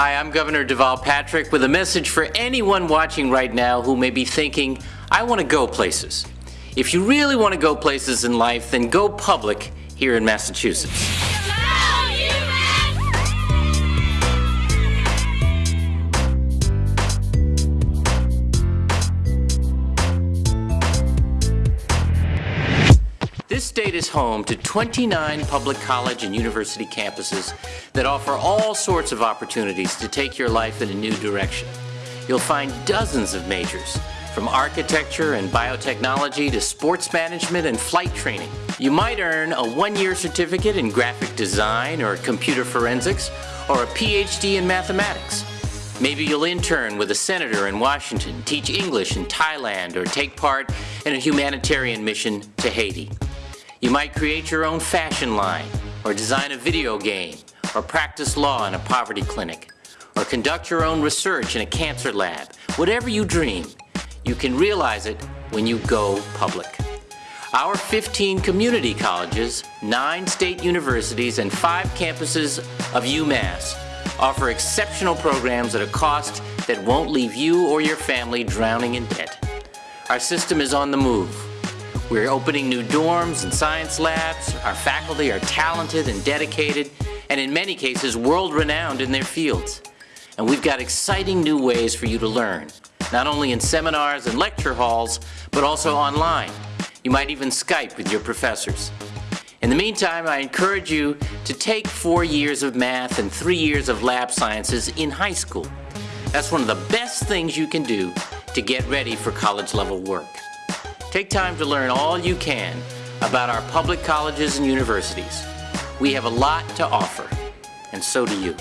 Hi, I'm Governor Deval Patrick with a message for anyone watching right now who may be thinking, I want to go places. If you really want to go places in life, then go public here in Massachusetts. This state is home to 29 public college and university campuses that offer all sorts of opportunities to take your life in a new direction. You'll find dozens of majors, from architecture and biotechnology to sports management and flight training. You might earn a one-year certificate in graphic design or computer forensics, or a PhD in mathematics. Maybe you'll intern with a senator in Washington, teach English in Thailand, or take part in a humanitarian mission to Haiti. You might create your own fashion line, or design a video game, or practice law in a poverty clinic, or conduct your own research in a cancer lab. Whatever you dream, you can realize it when you go public. Our 15 community colleges, 9 state universities, and 5 campuses of UMass offer exceptional programs at a cost that won't leave you or your family drowning in debt. Our system is on the move. We're opening new dorms and science labs. Our faculty are talented and dedicated, and in many cases, world-renowned in their fields. And we've got exciting new ways for you to learn, not only in seminars and lecture halls, but also online. You might even Skype with your professors. In the meantime, I encourage you to take four years of math and three years of lab sciences in high school. That's one of the best things you can do to get ready for college level work. Take time to learn all you can about our public colleges and universities. We have a lot to offer, and so do you.